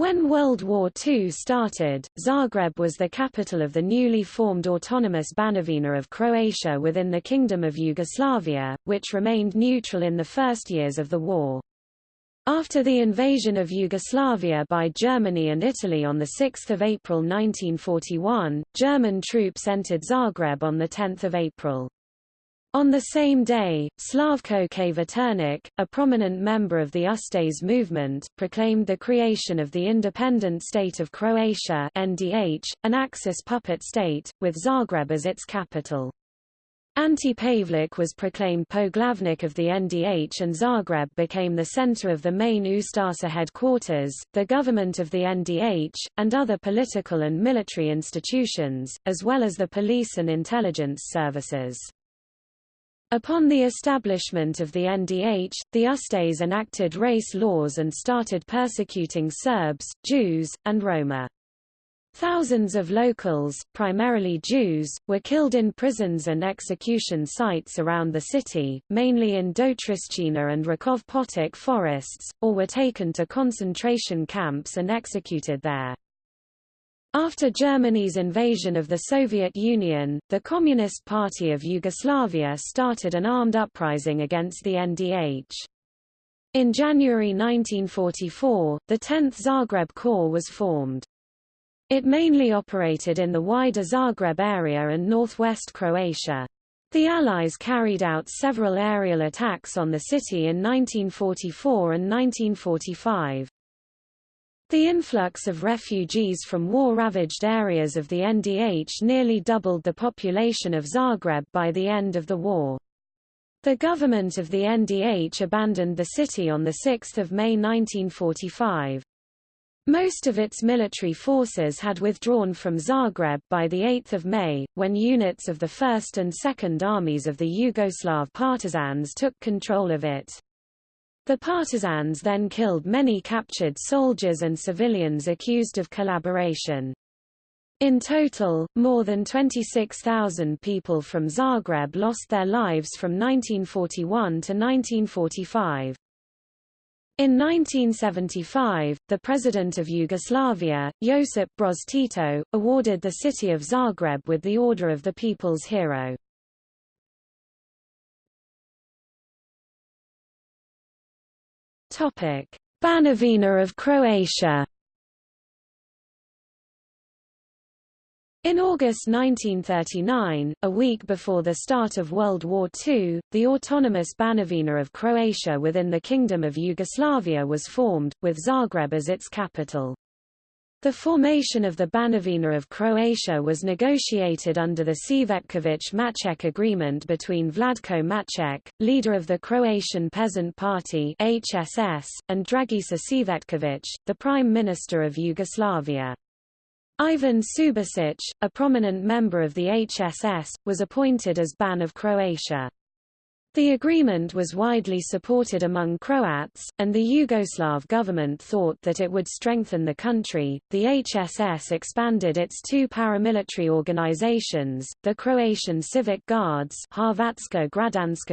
When World War II started, Zagreb was the capital of the newly formed autonomous Banovina of Croatia within the Kingdom of Yugoslavia, which remained neutral in the first years of the war. After the invasion of Yugoslavia by Germany and Italy on 6 April 1941, German troops entered Zagreb on 10 April. On the same day, Slavko Kvaternik, a prominent member of the Ustase movement, proclaimed the creation of the independent state of Croatia NDH, an Axis puppet state, with Zagreb as its capital. Ante Pavelić was proclaimed Poglavnik of the NDH and Zagreb became the center of the main Ustasa headquarters, the government of the NDH, and other political and military institutions, as well as the police and intelligence services. Upon the establishment of the NDH, the Ustase enacted race laws and started persecuting Serbs, Jews, and Roma. Thousands of locals, primarily Jews, were killed in prisons and execution sites around the city, mainly in Dotršćina and Rakov Potok forests, or were taken to concentration camps and executed there. After Germany's invasion of the Soviet Union, the Communist Party of Yugoslavia started an armed uprising against the NDH. In January 1944, the 10th Zagreb Corps was formed. It mainly operated in the wider Zagreb area and northwest Croatia. The Allies carried out several aerial attacks on the city in 1944 and 1945. The influx of refugees from war-ravaged areas of the NDH nearly doubled the population of Zagreb by the end of the war. The government of the NDH abandoned the city on 6 May 1945. Most of its military forces had withdrawn from Zagreb by 8 May, when units of the 1st and 2nd Armies of the Yugoslav partisans took control of it. The partisans then killed many captured soldiers and civilians accused of collaboration. In total, more than 26,000 people from Zagreb lost their lives from 1941 to 1945. In 1975, the President of Yugoslavia, Josip Broz Tito, awarded the city of Zagreb with the Order of the People's Hero. Banovina of Croatia In August 1939, a week before the start of World War II, the autonomous Banovina of Croatia within the Kingdom of Yugoslavia was formed, with Zagreb as its capital. The formation of the Banovina of Croatia was negotiated under the Cvetković-Maček agreement between Vladko Maček, leader of the Croatian Peasant Party HSS, and Dragiša Cvetković, the Prime Minister of Yugoslavia. Ivan Subasic, a prominent member of the HSS, was appointed as Ban of Croatia. The agreement was widely supported among Croats, and the Yugoslav government thought that it would strengthen the country. The HSS expanded its two paramilitary organizations, the Croatian Civic Guards Hrvatska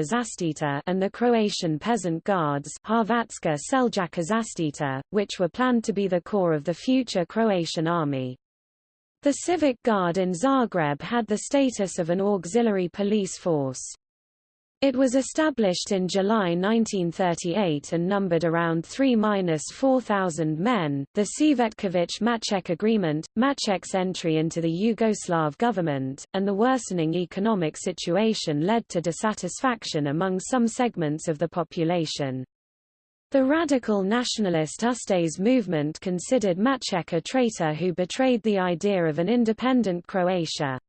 Zaštita and the Croatian Peasant Guards Hrvatska Seljačka Zaštita, which were planned to be the core of the future Croatian army. The Civic Guard in Zagreb had the status of an auxiliary police force. It was established in July 1938 and numbered around 3-4,000 men. The Cvetković-Maček Agreement, Maček's entry into the Yugoslav government, and the worsening economic situation led to dissatisfaction among some segments of the population. The radical nationalist Ustase movement considered Maček a traitor who betrayed the idea of an independent Croatia.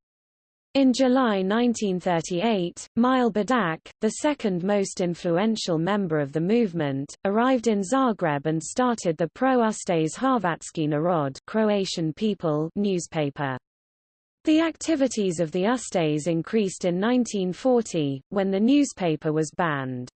In July 1938, Mile Budak, the second most influential member of the movement, arrived in Zagreb and started the pro-Ustase Hrvatski Narod Croatian People newspaper. The activities of the Ustase increased in 1940, when the newspaper was banned.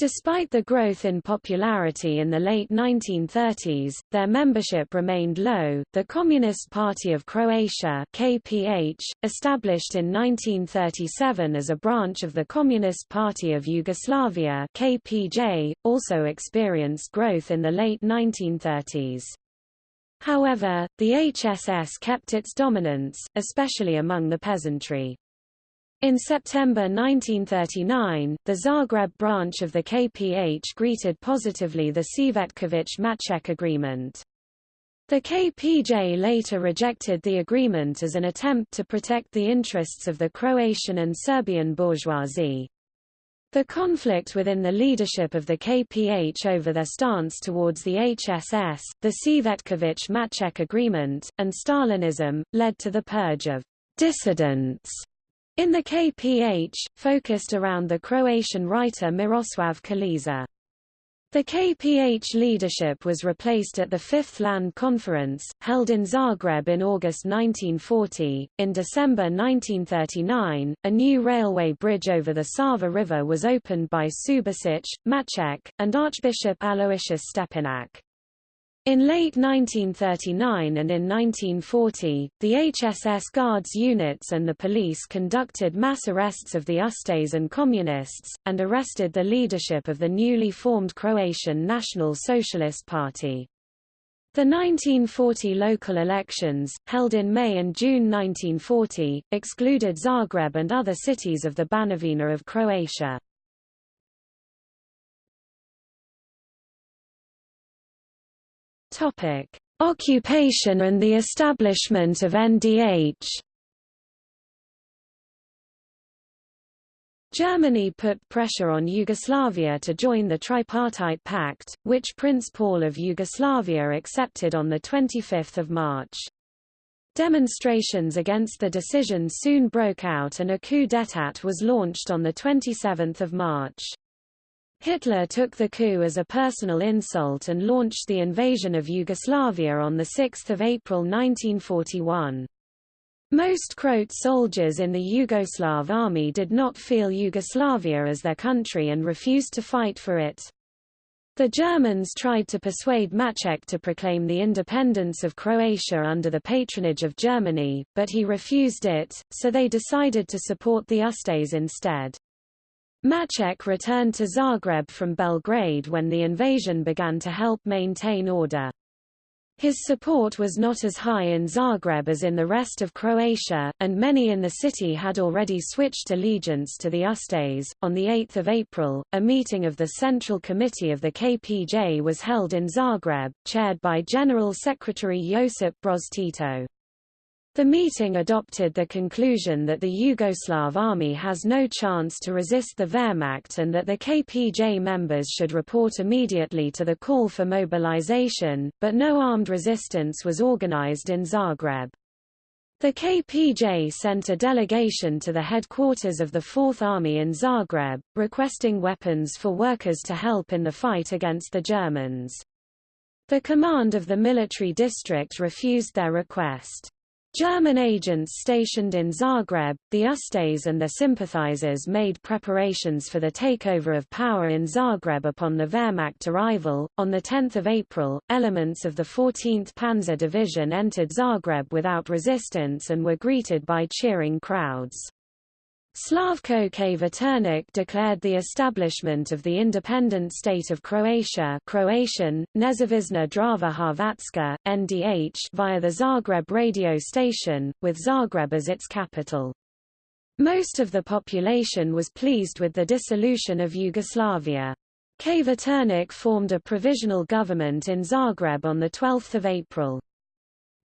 Despite the growth in popularity in the late 1930s, their membership remained low. The Communist Party of Croatia (KPH), established in 1937 as a branch of the Communist Party of Yugoslavia (KPJ), also experienced growth in the late 1930s. However, the HSS kept its dominance, especially among the peasantry. In September 1939, the Zagreb branch of the KPH greeted positively the Cvetković-Maček agreement. The KPJ later rejected the agreement as an attempt to protect the interests of the Croatian and Serbian bourgeoisie. The conflict within the leadership of the KPH over their stance towards the HSS, the Cvetković-Maček agreement, and Stalinism, led to the purge of dissidents in the KPH, focused around the Croatian writer Miroslav Krleža. The KPH leadership was replaced at the Fifth Land Conference, held in Zagreb in August 1940. In December 1939, a new railway bridge over the Sava River was opened by Subasic, Maček, and Archbishop Aloysius Stepinac. In late 1939 and in 1940, the HSS Guards units and the police conducted mass arrests of the Ustase and Communists, and arrested the leadership of the newly formed Croatian National Socialist Party. The 1940 local elections, held in May and June 1940, excluded Zagreb and other cities of the Banovina of Croatia. Topic: Occupation and the establishment of NDH. Germany put pressure on Yugoslavia to join the Tripartite Pact, which Prince Paul of Yugoslavia accepted on 25 March. Demonstrations against the decision soon broke out and a coup d'état was launched on 27 March. Hitler took the coup as a personal insult and launched the invasion of Yugoslavia on 6 April 1941. Most Croat soldiers in the Yugoslav army did not feel Yugoslavia as their country and refused to fight for it. The Germans tried to persuade Maček to proclaim the independence of Croatia under the patronage of Germany, but he refused it, so they decided to support the Ustase instead. Maček returned to Zagreb from Belgrade when the invasion began to help maintain order. His support was not as high in Zagreb as in the rest of Croatia, and many in the city had already switched allegiance to the Ustase. On 8 April, a meeting of the Central Committee of the KPJ was held in Zagreb, chaired by General Secretary Josip Broz Tito. The meeting adopted the conclusion that the Yugoslav army has no chance to resist the Wehrmacht and that the KPJ members should report immediately to the call for mobilization, but no armed resistance was organized in Zagreb. The KPJ sent a delegation to the headquarters of the Fourth Army in Zagreb, requesting weapons for workers to help in the fight against the Germans. The command of the military district refused their request. German agents stationed in Zagreb, the Ustase and their sympathizers made preparations for the takeover of power in Zagreb upon the Wehrmacht arrival. On 10 April, elements of the 14th Panzer Division entered Zagreb without resistance and were greeted by cheering crowds. Slavko K. declared the establishment of the independent state of Croatia Croatian, Nezavisna Država Hrvatska, NDH via the Zagreb radio station, with Zagreb as its capital. Most of the population was pleased with the dissolution of Yugoslavia. Kvaternik formed a provisional government in Zagreb on 12 April.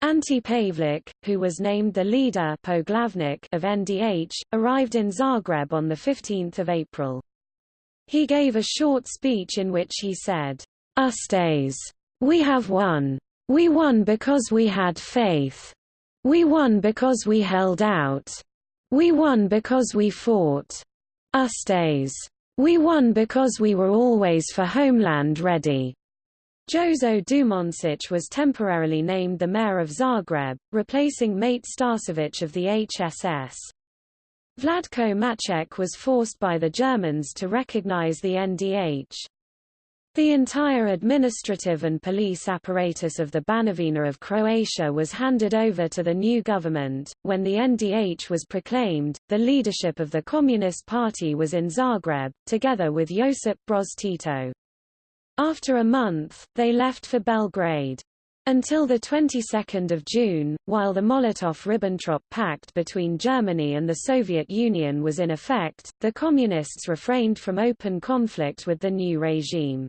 Ante Pavelic, who was named the leader of NDH, arrived in Zagreb on 15 April. He gave a short speech in which he said, Ustase. We have won. We won because we had faith. We won because we held out. We won because we fought. Ustase. We won because we were always for homeland ready. Jozo Dumandžić was temporarily named the mayor of Zagreb, replacing Mate Starčević of the HSS. Vladko Maček was forced by the Germans to recognize the NDH. The entire administrative and police apparatus of the Banovina of Croatia was handed over to the new government. When the NDH was proclaimed, the leadership of the Communist Party was in Zagreb, together with Josip Broz Tito. After a month, they left for Belgrade. Until the 22nd of June, while the Molotov–Ribbentrop Pact between Germany and the Soviet Union was in effect, the Communists refrained from open conflict with the new regime.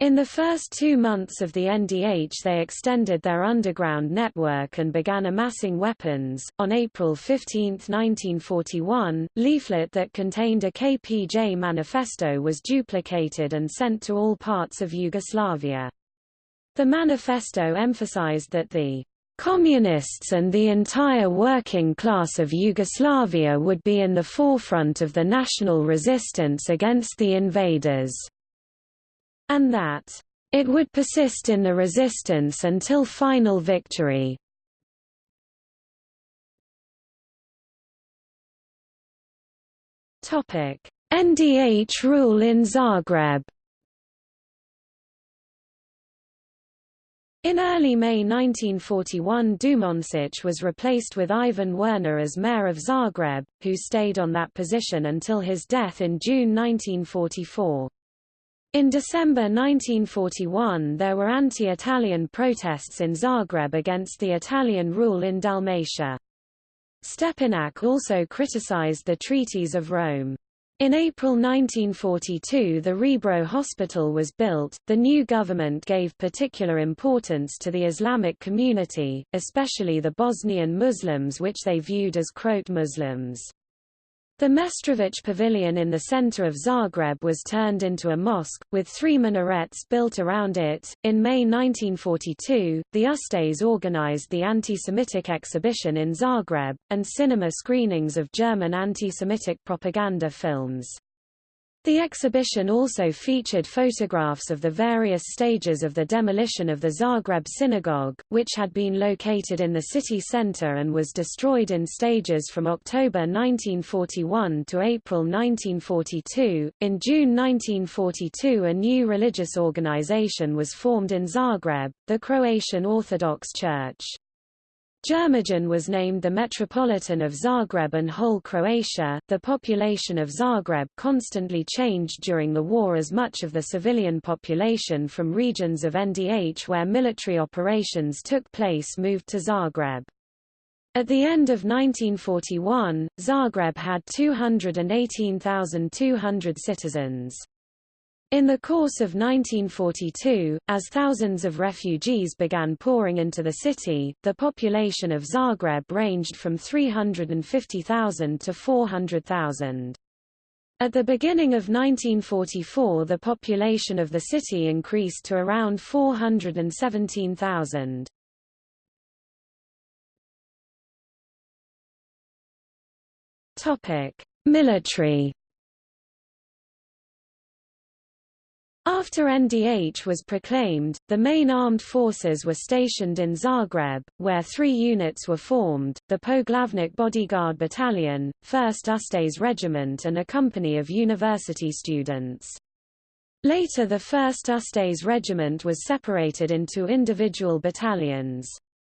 In the first two months of the NDH they extended their underground network and began amassing weapons. On April 15, 1941, leaflet that contained a KPJ manifesto was duplicated and sent to all parts of Yugoslavia. The manifesto emphasized that the Communists and the entire working class of Yugoslavia would be in the forefront of the national resistance against the invaders, and that it would persist in the resistance until final victory. NDH rule in Zagreb In early May 1941 Dumandzic was replaced with Ivan Werner as mayor of Zagreb, who stayed on that position until his death in June 1944. In December 1941 there were anti-Italian protests in Zagreb against the Italian rule in Dalmatia. Stepinac also criticized the treaties of Rome. In April 1942 the Rebro Hospital was built. The new government gave particular importance to the Islamic community, especially the Bosnian Muslims which they viewed as Croat Muslims. The Mestrovic Pavilion in the center of Zagreb was turned into a mosque, with three minarets built around it. In May 1942, the Ustase organized the anti-Semitic exhibition in Zagreb, and cinema screenings of German anti-Semitic propaganda films. The exhibition also featured photographs of the various stages of the demolition of the Zagreb synagogue, which had been located in the city center and was destroyed in stages from October 1941 to April 1942. In June 1942, a new religious organization was formed in Zagreb, the Croatian Orthodox Church. Đurđić was named the Metropolitan of Zagreb and whole Croatia. The population of Zagreb constantly changed during the war as much of the civilian population from regions of NDH where military operations took place moved to Zagreb. At the end of 1941, Zagreb had 218,200 citizens. In the course of 1942, as thousands of refugees began pouring into the city, the population of Zagreb ranged from 350,000 to 400,000. At the beginning of 1944 the population of the city increased to around 417,000. Military After NDH was proclaimed, the main armed forces were stationed in Zagreb, where three units were formed, the Poglavnik Bodyguard Battalion, 1st Ustase Regiment and a company of university students. Later the 1st Ustase Regiment was separated into individual battalions.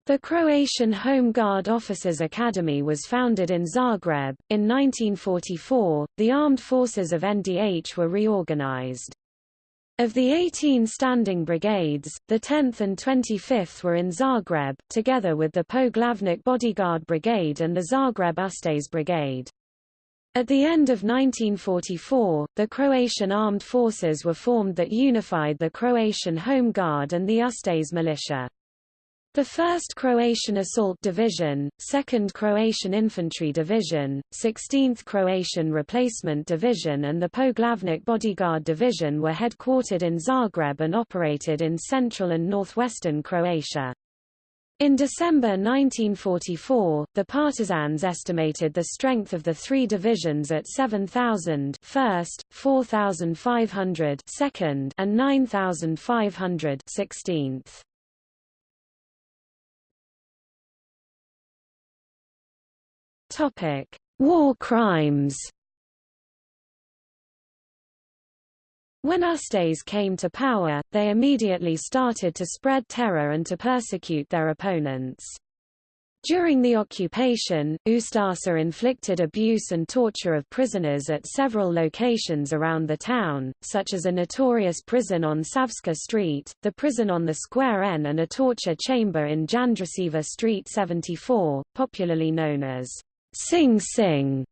The Croatian Home Guard Officers Academy was founded in Zagreb. In 1944, the armed forces of NDH were reorganized. Of the 18 standing brigades, the 10th and 25th were in Zagreb, together with the Poglavnik Bodyguard Brigade and the Zagreb Ustase Brigade. At the end of 1944, the Croatian armed forces were formed that unified the Croatian Home Guard and the Ustase militia. The 1st Croatian Assault Division, 2nd Croatian Infantry Division, 16th Croatian Replacement Division and the Poglavnik Bodyguard Division were headquartered in Zagreb and operated in central and northwestern Croatia. In December 1944, the partisans estimated the strength of the three divisions at 7,000 1st, 4,500 2nd, and 9,500 16th. Topic: War crimes. When Ustase came to power, they immediately started to spread terror and to persecute their opponents. During the occupation, Ustasa inflicted abuse and torture of prisoners at several locations around the town, such as a notorious prison on Savska Street, the prison on the Square N and a torture chamber in Jandrasiva Street 74, popularly known as Sing Sing.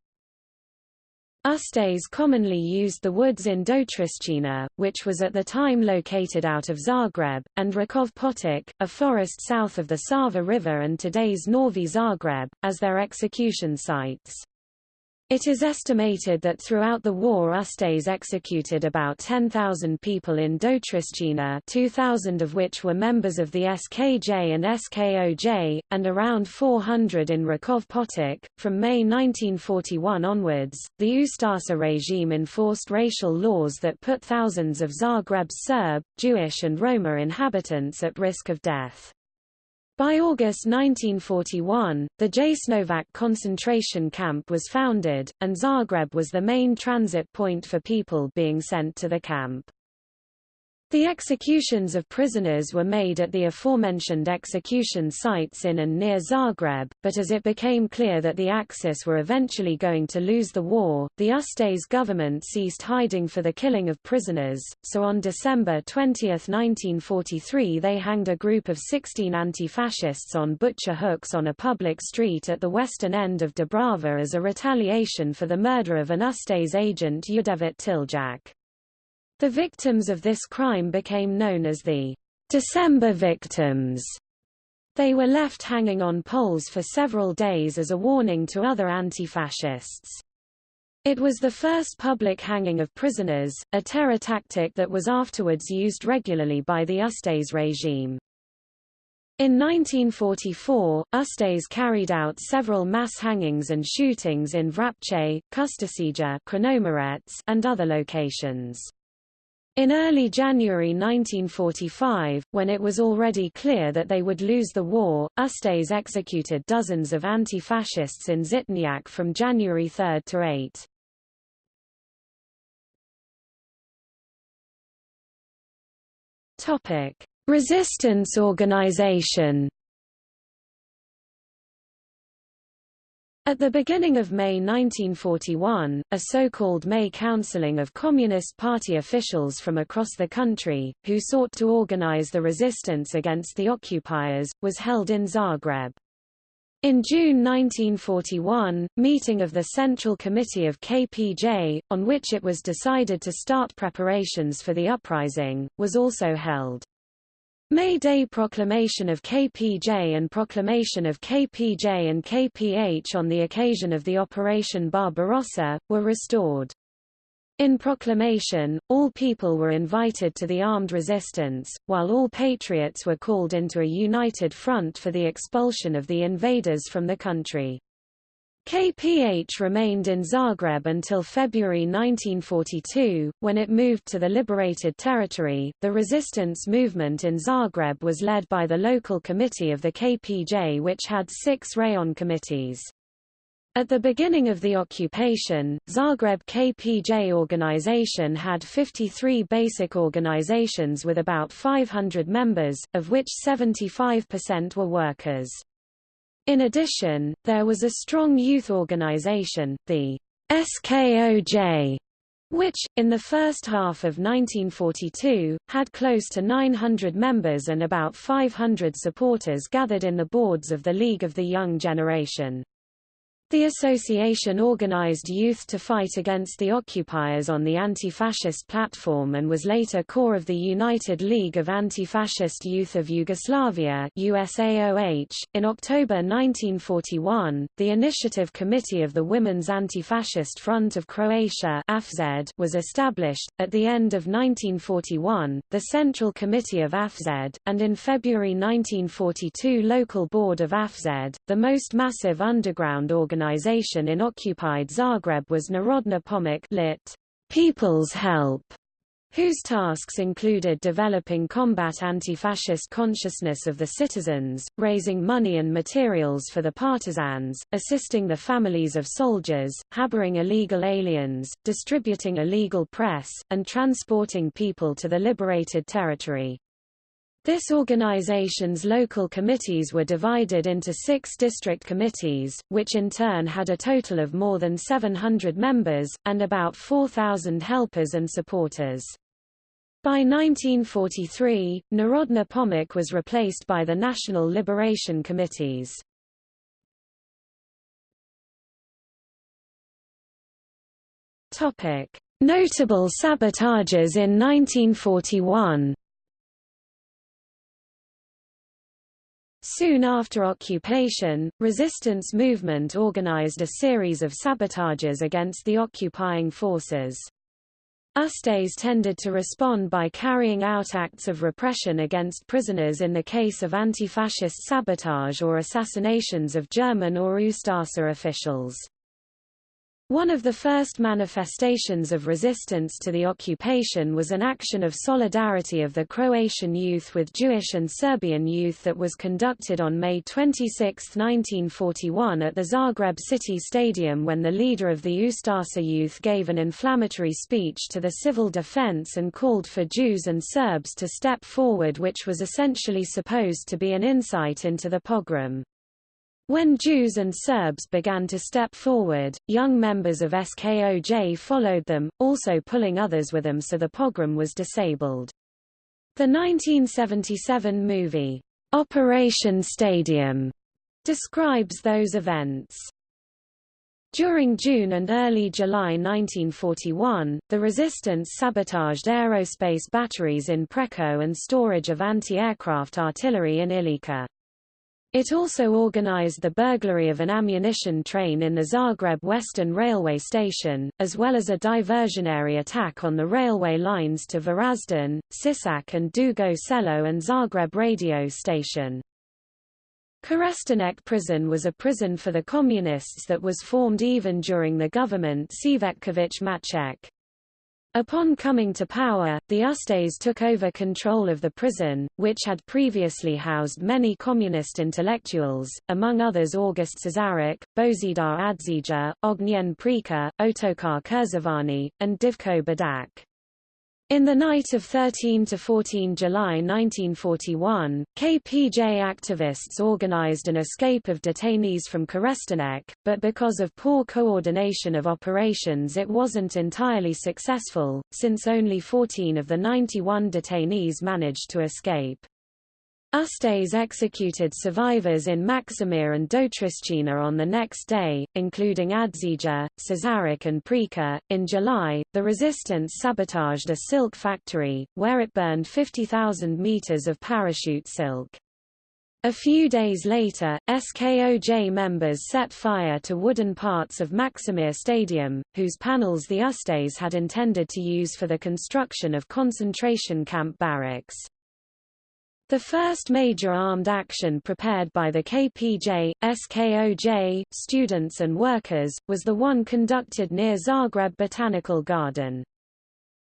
Ustase commonly used the woods in Dotršćina, which was at the time located out of Zagreb, and Rakov Potok, a forest south of the Sava River and today's Novi Zagreb, as their execution sites. It is estimated that throughout the war Ustase executed about 10,000 people in Dotršćina 2,000 of which were members of the SKJ and SKOJ, and around 400 in Rakov Potok. From May 1941 onwards, the Ustasa regime enforced racial laws that put thousands of Zagreb's Serb, Jewish and Roma inhabitants at risk of death. By August 1941, the Jasenovac concentration camp was founded, and Zagreb was the main transit point for people being sent to the camp. The executions of prisoners were made at the aforementioned execution sites in and near Zagreb, but as it became clear that the Axis were eventually going to lose the war, the Ustase government ceased hiding for the killing of prisoners, so on December 20, 1943 they hanged a group of 16 anti-fascists on butcher hooks on a public street at the western end of Dubrava as a retaliation for the murder of an Ustase agent Ljudevit Tiljak. The victims of this crime became known as the December victims. They were left hanging on poles for several days as a warning to other anti-fascists. It was the first public hanging of prisoners, a terror tactic that was afterwards used regularly by the Ustase regime. In 1944, Ustase carried out several mass hangings and shootings in Vrapče, Kustošija and other locations. In early January 1945, when it was already clear that they would lose the war, Ustase executed dozens of anti-fascists in Žitnjak from January 3 to 8. Topic: Resistance organization At the beginning of May 1941, a so-called May Counseling of Communist Party officials from across the country, who sought to organize the resistance against the occupiers, was held in Zagreb. In June 1941, meeting of the Central Committee of KPJ, on which it was decided to start preparations for the uprising, was also held. May Day proclamation of KPJ and proclamation of KPJ and KPH on the occasion of the Operation Barbarossa, were restored. In proclamation, all people were invited to the armed resistance, while all patriots were called into a united front for the expulsion of the invaders from the country. KPH remained in Zagreb until February 1942, when it moved to the liberated territory. The resistance movement in Zagreb was led by the local committee of the KPJ, which had six rayon committees. At the beginning of the occupation, Zagreb KPJ organization had 53 basic organizations with about 500 members, of which 75% were workers. In addition, there was a strong youth organization, the SKOJ, which, in the first half of 1942, had close to 900 members and about 500 supporters gathered in the boards of the League of the Young Generation. The association organized youth to fight against the occupiers on the anti-fascist platform and was later core of the United League of Anti-Fascist Youth of Yugoslavia USAOH. .In October 1941, the Initiative Committee of the Women's Anti-Fascist Front of Croatia AFZ was established, at the end of 1941, the Central Committee of AFZ, and in February 1942 Local Board of AFZ, the most massive underground organization organization in occupied Zagreb was Narodna Pomoc lit. People's Help, whose tasks included developing combat anti-fascist consciousness of the citizens, raising money and materials for the partisans, assisting the families of soldiers, harboring illegal aliens, distributing illegal press, and transporting people to the liberated territory. This organization's local committees were divided into six district committees, which in turn had a total of more than 700 members, and about 4,000 helpers and supporters. By 1943, Narodna Pomoc was replaced by the National Liberation Committees. Notable sabotages in 1941 Soon after occupation, resistance movement organized a series of sabotages against the occupying forces. Ustase tended to respond by carrying out acts of repression against prisoners in the case of anti-fascist sabotage or assassinations of German or Ustasa officials. One of the first manifestations of resistance to the occupation was an action of solidarity of the Croatian youth with Jewish and Serbian youth that was conducted on May 26, 1941 at the Zagreb City Stadium when the leader of the Ustasa youth gave an inflammatory speech to the civil defense and called for Jews and Serbs to step forward which was essentially supposed to be an insight into the pogrom. When Jews and Serbs began to step forward, young members of SKOJ followed them, also pulling others with them so the pogrom was disabled. The 1977 movie, Operation Stadium, describes those events. During June and early July 1941, the resistance sabotaged aerospace batteries in Preko and storage of anti-aircraft artillery in Ilika. It also organized the burglary of an ammunition train in the Zagreb Western Railway Station, as well as a diversionary attack on the railway lines to Varazdin, Sisak and Dugo Selo and Zagreb radio station. Kerestinec prison was a prison for the communists that was formed even during the government Cvetković Maček. Upon coming to power, the Ustase took over control of the prison, which had previously housed many communist intellectuals, among others August Cesarik, Bozidar Adzija, Ognjen Preka, Otokar Keršovani, and Divko Badak. In the night of 13 to 14 July 1941, KPJ activists organized an escape of detainees from Kerestinec, but because of poor coordination of operations it wasn't entirely successful, since only 14 of the 91 detainees managed to escape. Ustase executed survivors in Maksimir and Dotršćina on the next day, including Adzija, Cesarik and Preka. In July, the resistance sabotaged a silk factory, where it burned 50,000 meters of parachute silk. A few days later, SKOJ members set fire to wooden parts of Maksimir Stadium, whose panels the Ustase had intended to use for the construction of concentration camp barracks. The first major armed action prepared by the KPJ, SKOJ, students and workers, was the one conducted near Zagreb Botanical Garden.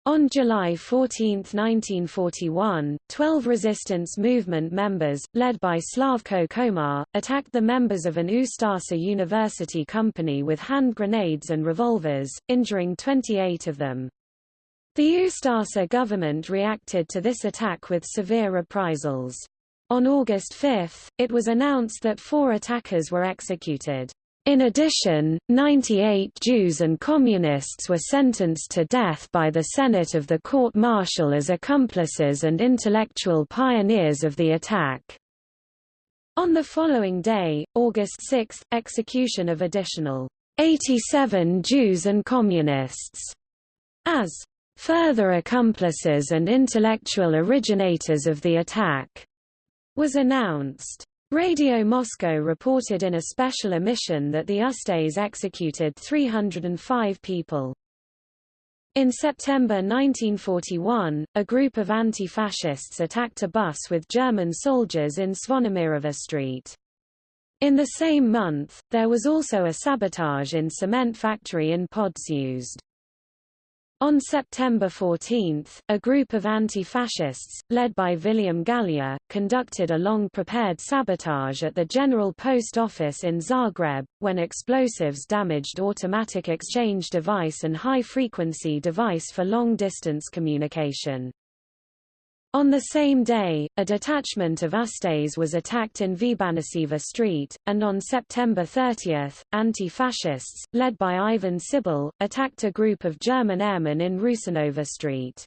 On July 14, 1941, 12 resistance movement members, led by Slavko Komar, attacked the members of an Ustasa University company with hand grenades and revolvers, injuring 28 of them. The Ustasa government reacted to this attack with severe reprisals. On August 5, it was announced that four attackers were executed. In addition, 98 Jews and Communists were sentenced to death by the Senate of the court-martial as accomplices and intellectual pioneers of the attack. On the following day, August 6, execution of additional 87 Jews and Communists as further accomplices and intellectual originators of the attack, was announced. Radio Moscow reported in a special emission that the Ustase executed 305 people. In September 1941, a group of anti-fascists attacked a bus with German soldiers in Zvonimirova Street. In the same month, there was also a sabotage in cement factory in Podsused. On September 14, a group of anti-fascists, led by William Gallia, conducted a long-prepared sabotage at the General Post Office in Zagreb, when explosives damaged automatic exchange device and high-frequency device for long-distance communication. On the same day, a detachment of Ustase was attacked in Vbanisiva Street, and on September 30, anti-fascists, led by Ivan Sibel, attacked a group of German airmen in Rusanova Street.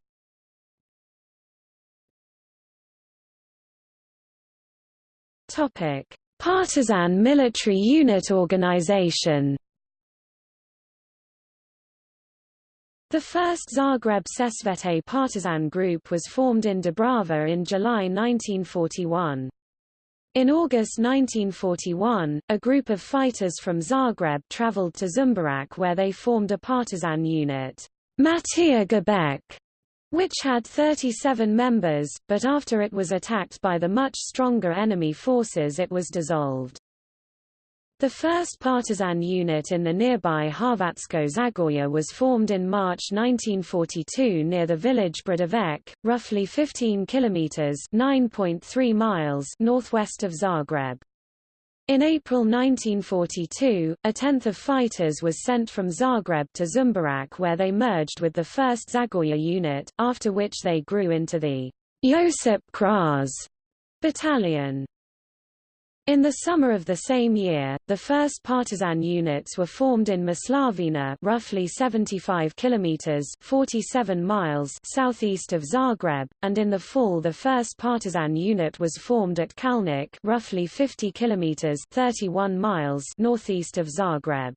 Partisan military unit organization The first Zagreb Sesvete partisan group was formed in Dubrava in July 1941. In August 1941, a group of fighters from Zagreb traveled to Žumberak where they formed a partisan unit, Matija Gubec, which had 37 members, but after it was attacked by the much stronger enemy forces it was dissolved. The first partisan unit in the nearby Hrvatsko Zagorje was formed in March 1942 near the village Brdovec, roughly 15 kilometers (9.3 miles) northwest of Zagreb. In April 1942, a tenth of fighters was sent from Zagreb to Žumberak where they merged with the 1st Zagorje unit, after which they grew into the Josip Broz battalion. In the summer of the same year, the first partisan units were formed in Moslavina, roughly 75 kilometers (47 miles) southeast of Zagreb, and in the fall the first partisan unit was formed at Kalnik, roughly 50 kilometers (31 miles) northeast of Zagreb.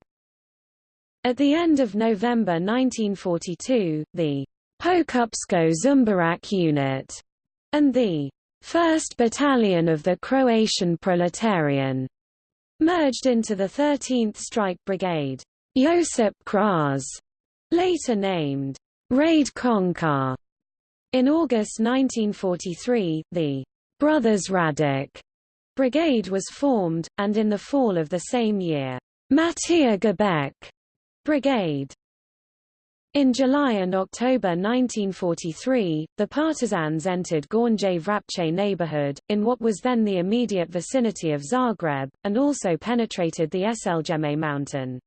At the end of November 1942, the Pokupsko Žumberak unit and the 1st Battalion of the Croatian Proletarian, merged into the 13th Strike Brigade. Josip Broz, later named Rade Končar. In August 1943, the Brothers Radic brigade was formed, and in the fall of the same year, Matija Gubec brigade in July and October 1943, the partisans entered Gornje Vrapče neighborhood, in what was then the immediate vicinity of Zagreb, and also penetrated the Eselgeme mountain.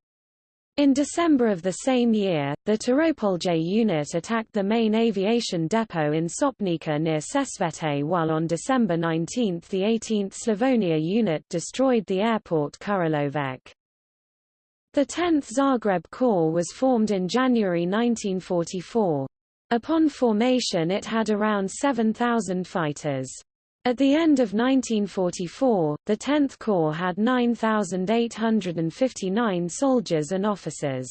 In December of the same year, the Turopolje unit attacked the main aviation depot in Sopnica near Sesvete while on December 19 the 18th Slavonia unit destroyed the airport Kurilovec. The 10th Zagreb Corps was formed in January 1944. Upon formation it had around 7,000 fighters. At the end of 1944, the 10th Corps had 9,859 soldiers and officers.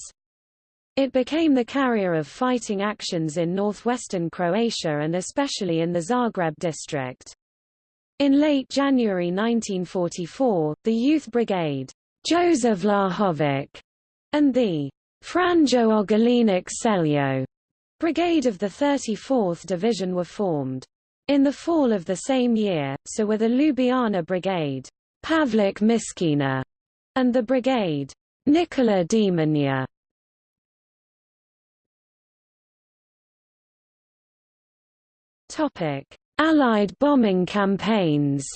It became the carrier of fighting actions in northwestern Croatia and especially in the Zagreb district. In late January 1944, the Youth Brigade Joseph Vlahovic, and the Franjo Ogolinik Seljo Brigade of the 34th Division were formed. In the fall of the same year, so were the Ljubljana Brigade Pavlik Miskina, and the Brigade Nikola Demanja. Allied bombing campaigns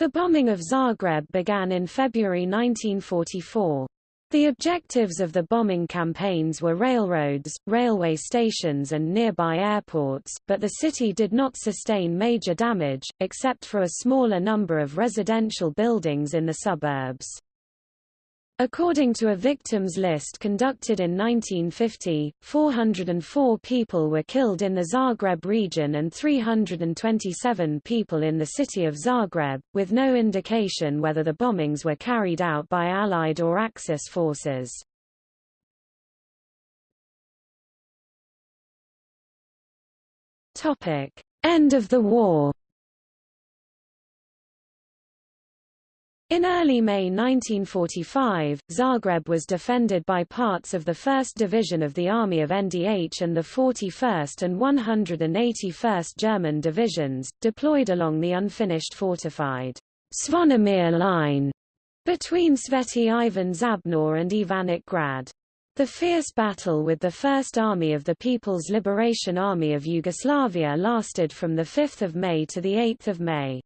The bombing of Zagreb began in February 1944. The objectives of the bombing campaigns were railroads, railway stations and nearby airports, but the city did not sustain major damage, except for a smaller number of residential buildings in the suburbs. According to a victims list conducted in 1950, 404 people were killed in the Zagreb region and 327 people in the city of Zagreb, with no indication whether the bombings were carried out by Allied or Axis forces. End of the war In early May 1945, Zagreb was defended by parts of the 1st Division of the Army of NDH and the 41st and 181st German Divisions, deployed along the unfinished fortified Zvonimir line between Sveti Ivan Žabno and Ivanic Grad. The fierce battle with the 1st Army of the People's Liberation Army of Yugoslavia lasted from 5 May to 8 May.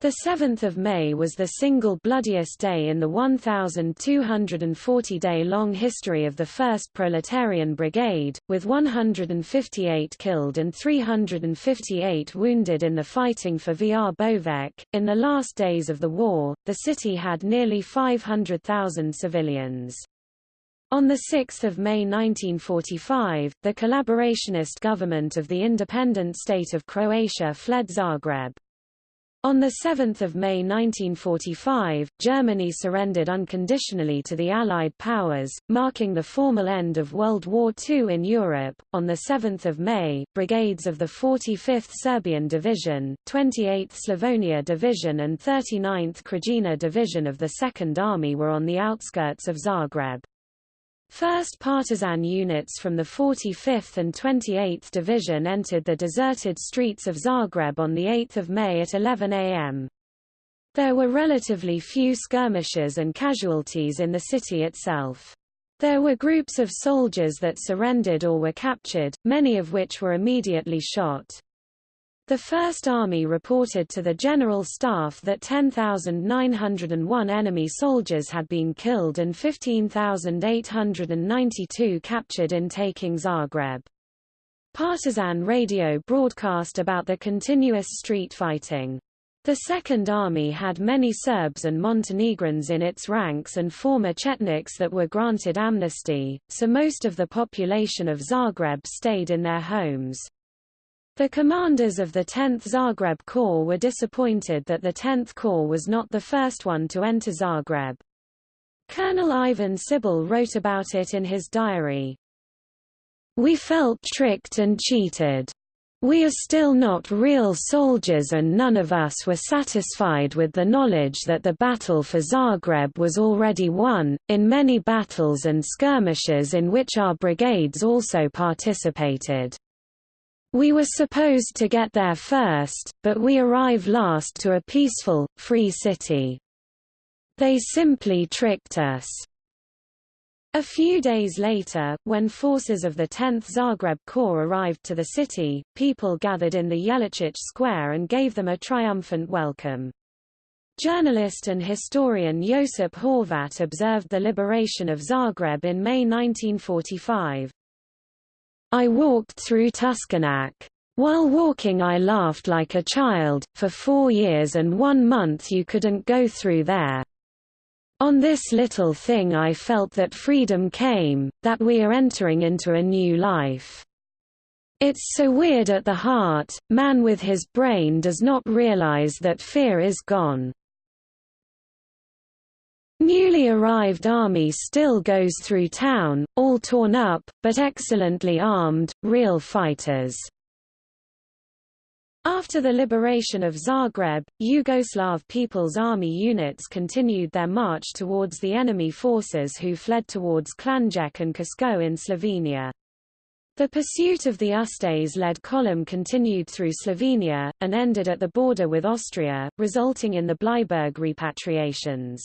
The 7th of May was the single bloodiest day in the 1,240-day-long history of the 1st Proletarian Brigade, with 158 killed and 358 wounded in the fighting for Vrbovec. In the last days of the war, the city had nearly 500,000 civilians. On 6 May 1945, the collaborationist government of the independent state of Croatia fled Zagreb. On 7 May 1945, Germany surrendered unconditionally to the Allied powers, marking the formal end of World War II in Europe. On 7 May, brigades of the 45th Serbian Division, 28th Slavonia Division and 39th Krajina Division of the Second Army were on the outskirts of Zagreb. First partisan units from the 45th and 28th Division entered the deserted streets of Zagreb on 8 May at 11 am. There were relatively few skirmishes and casualties in the city itself. There were groups of soldiers that surrendered or were captured, many of which were immediately shot. The First Army reported to the General Staff that 10,901 enemy soldiers had been killed and 15,892 captured in taking Zagreb. Partisan radio broadcast about the continuous street fighting. The Second Army had many Serbs and Montenegrins in its ranks and former Chetniks that were granted amnesty, so most of the population of Zagreb stayed in their homes. The commanders of the 10th Zagreb Corps were disappointed that the 10th Corps was not the first one to enter Zagreb. Colonel Ivan Šibl wrote about it in his diary. We felt tricked and cheated. We are still not real soldiers and none of us were satisfied with the knowledge that the battle for Zagreb was already won. In many battles and skirmishes in which our brigades also participated. We were supposed to get there first, but we arrive last to a peaceful, free city. They simply tricked us. A few days later, when forces of the 10th Zagreb Corps arrived to the city, people gathered in the Jelačić Square and gave them a triumphant welcome. Journalist and historian Josip Horvat observed the liberation of Zagreb in May 1945. I walked through Tuškanac. While walking I laughed like a child, for four years and one month you couldn't go through there. On this little thing I felt that freedom came, that we are entering into a new life. It's so weird at the heart, man with his brain does not realize that fear is gone. Newly arrived army still goes through town, all torn up, but excellently armed, real fighters. After the liberation of Zagreb, Yugoslav People's Army units continued their march towards the enemy forces who fled towards Klanjec and Kasko in Slovenia. The pursuit of the Ustase-led column continued through Slovenia, and ended at the border with Austria, resulting in the Bleiburg repatriations.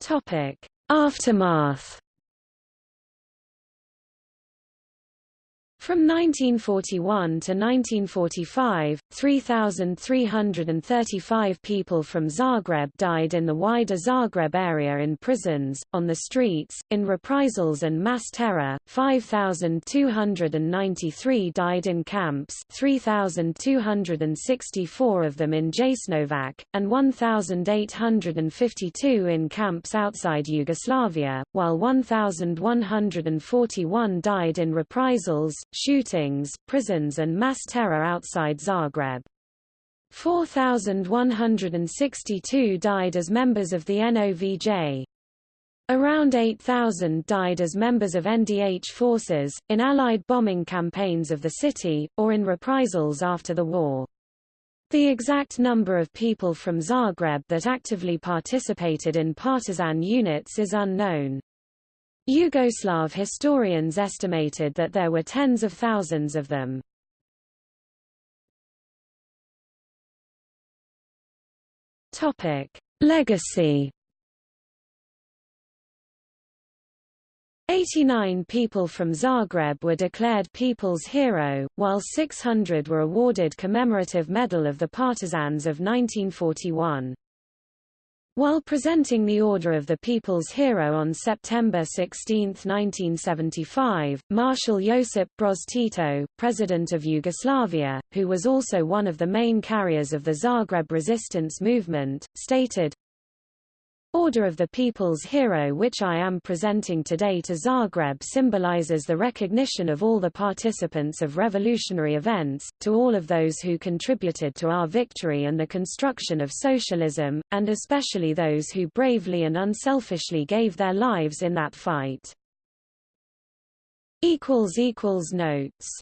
Topic: Aftermath From 1941 to 1945, 3,335 people from Zagreb died in the wider Zagreb area in prisons, on the streets, in reprisals and mass terror, 5,293 died in camps 3,264 of them in Jasenovac, and 1,852 in camps outside Yugoslavia, while 1,141 died in reprisals, shootings, prisons and mass terror outside Zagreb. 4,162 died as members of the NOVJ. Around 8,000 died as members of NDH forces, in Allied bombing campaigns of the city, or in reprisals after the war. The exact number of people from Zagreb that actively participated in partisan units is unknown. Yugoslav historians estimated that there were tens of thousands of them. Topic: Legacy 89 people from Zagreb were declared People's Hero, while 600 were awarded Commemorative Medal of the Partisans of 1941. While presenting the Order of the People's Hero on September 16, 1975, Marshal Josip Broz Tito, President of Yugoslavia, who was also one of the main carriers of the Zagreb resistance movement, stated, Order of the People's Hero which I am presenting today to Zagreb symbolizes the recognition of all the participants of revolutionary events, to all of those who contributed to our victory and the construction of socialism, and especially those who bravely and unselfishly gave their lives in that fight. Notes